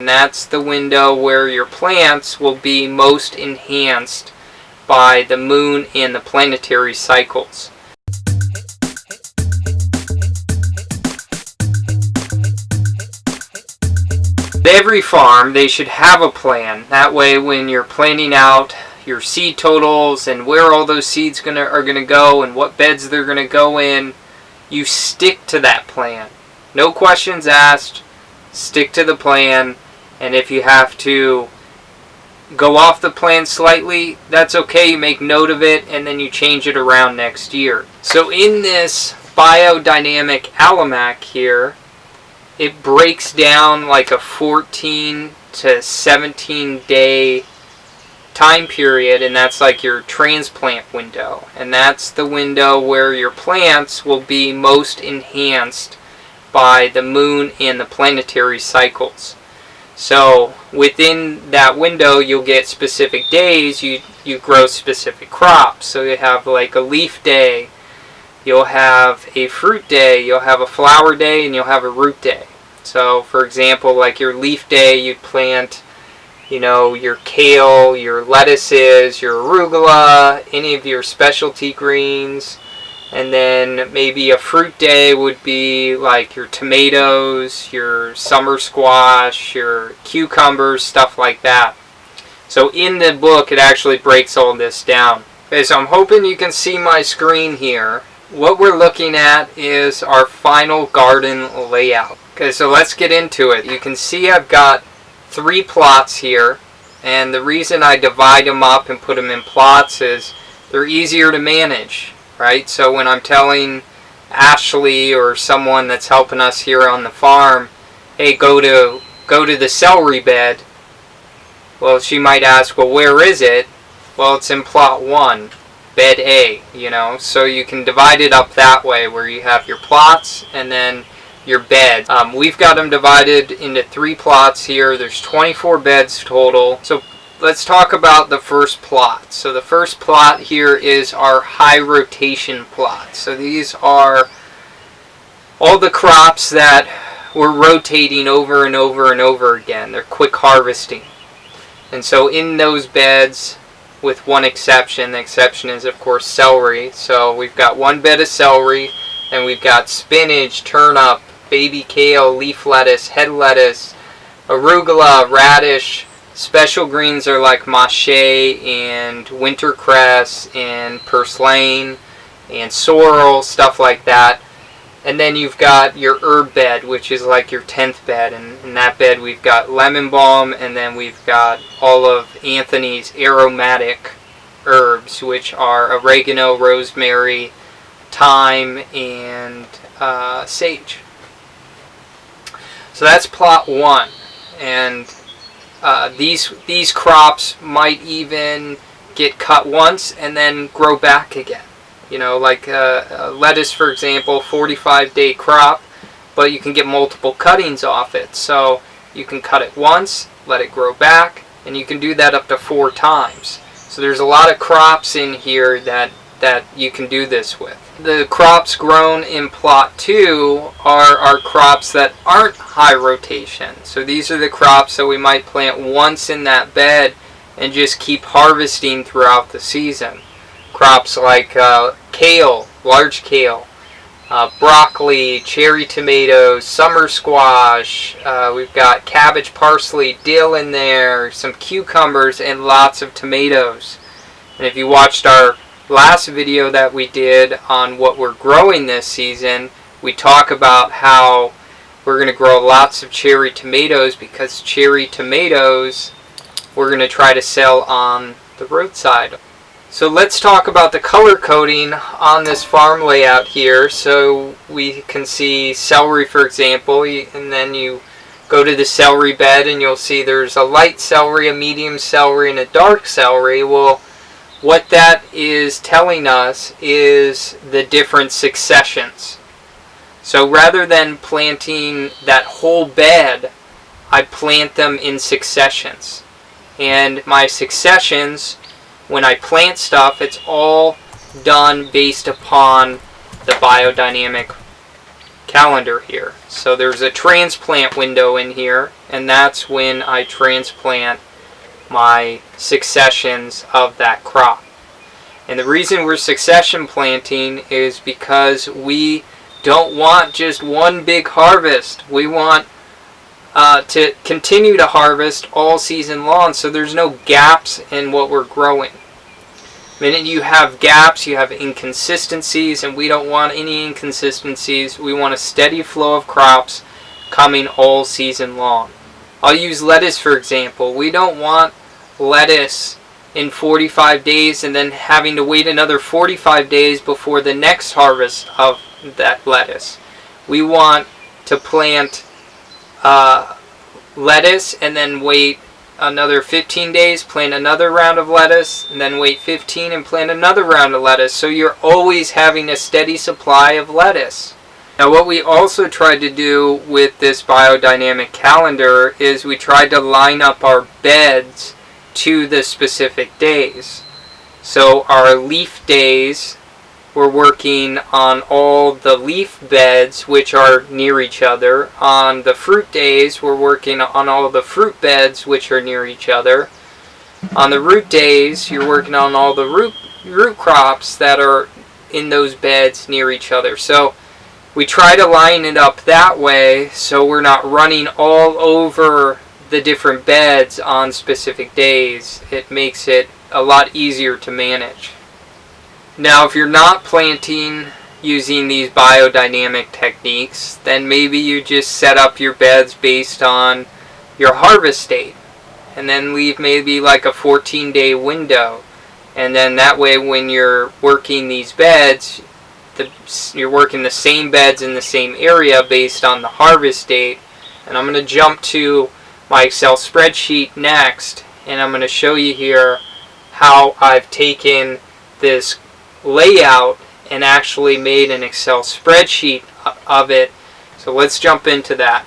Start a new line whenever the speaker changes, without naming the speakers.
And that's the window where your plants will be most enhanced by the moon and the planetary cycles. Every farm, they should have a plan. That way when you're planning out your seed totals and where all those seeds gonna are going to go and what beds they're going to go in, you stick to that plan. No questions asked, stick to the plan, and if you have to go off the plan slightly, that's okay. You make note of it and then you change it around next year. So in this biodynamic almanac here, it breaks down like a 14 to 17 day time period and that's like your transplant window and that's the window where your plants will be most enhanced by the moon and the planetary cycles so within that window you'll get specific days you you grow specific crops so you have like a leaf day you'll have a fruit day, you'll have a flower day, and you'll have a root day. So for example, like your leaf day, you'd plant, you know, your kale, your lettuces, your arugula, any of your specialty greens. And then maybe a fruit day would be like your tomatoes, your summer squash, your cucumbers, stuff like that. So in the book, it actually breaks all this down. Okay, so I'm hoping you can see my screen here what we're looking at is our final garden layout. Okay, so let's get into it. You can see I've got three plots here, and the reason I divide them up and put them in plots is they're easier to manage, right? So when I'm telling Ashley or someone that's helping us here on the farm, hey, go to go to the celery bed, well, she might ask, well, where is it? Well, it's in plot one bed A, you know, so you can divide it up that way where you have your plots and then your beds. Um, we've got them divided into three plots here. There's 24 beds total. So let's talk about the first plot. So the first plot here is our high rotation plot. So these are all the crops that we're rotating over and over and over again. They're quick harvesting. And so in those beds, with one exception. The exception is, of course, celery. So we've got one bed of celery, and we've got spinach, turnip, baby kale, leaf lettuce, head lettuce, arugula, radish. Special greens are like mache and wintercress and purslane and sorrel, stuff like that. And then you've got your herb bed, which is like your 10th bed. And in that bed we've got lemon balm and then we've got all of Anthony's aromatic herbs, which are oregano, rosemary, thyme, and uh, sage. So that's plot one. And uh, these, these crops might even get cut once and then grow back again. You know, like uh, uh, lettuce, for example, 45 day crop, but you can get multiple cuttings off it. So you can cut it once, let it grow back, and you can do that up to four times. So there's a lot of crops in here that, that you can do this with. The crops grown in plot 2 are our crops that aren't high rotation. So these are the crops that we might plant once in that bed and just keep harvesting throughout the season crops like uh, kale, large kale, uh, broccoli, cherry tomatoes, summer squash, uh, we've got cabbage, parsley, dill in there, some cucumbers, and lots of tomatoes. And if you watched our last video that we did on what we're growing this season, we talk about how we're going to grow lots of cherry tomatoes because cherry tomatoes we're going to try to sell on the roadside. So let's talk about the color coding on this farm layout here. So we can see celery, for example, and then you go to the celery bed and you'll see there's a light celery, a medium celery, and a dark celery. Well, what that is telling us is the different successions. So rather than planting that whole bed, I plant them in successions. And my successions when I plant stuff, it's all done based upon the biodynamic calendar here. So there's a transplant window in here, and that's when I transplant my successions of that crop. And the reason we're succession planting is because we don't want just one big harvest. We want uh, to continue to harvest all season long so there's no gaps in what we're growing. The minute you have gaps, you have inconsistencies, and we don't want any inconsistencies. We want a steady flow of crops coming all season long. I'll use lettuce for example. We don't want lettuce in 45 days and then having to wait another 45 days before the next harvest of that lettuce. We want to plant uh, lettuce and then wait another 15 days, plant another round of lettuce, and then wait 15 and plant another round of lettuce. So you're always having a steady supply of lettuce. Now what we also tried to do with this biodynamic calendar is we tried to line up our beds to the specific days. So our leaf days we're working on all the leaf beds which are near each other. On the fruit days, we're working on all the fruit beds which are near each other. On the root days, you're working on all the root, root crops that are in those beds near each other. So we try to line it up that way so we're not running all over the different beds on specific days. It makes it a lot easier to manage. Now, if you're not planting using these biodynamic techniques, then maybe you just set up your beds based on your harvest date. And then leave maybe like a 14 day window. And then that way when you're working these beds, the, you're working the same beds in the same area based on the harvest date. And I'm going to jump to my Excel spreadsheet next. And I'm going to show you here how I've taken this layout and actually made an Excel spreadsheet of it. So let's jump into that.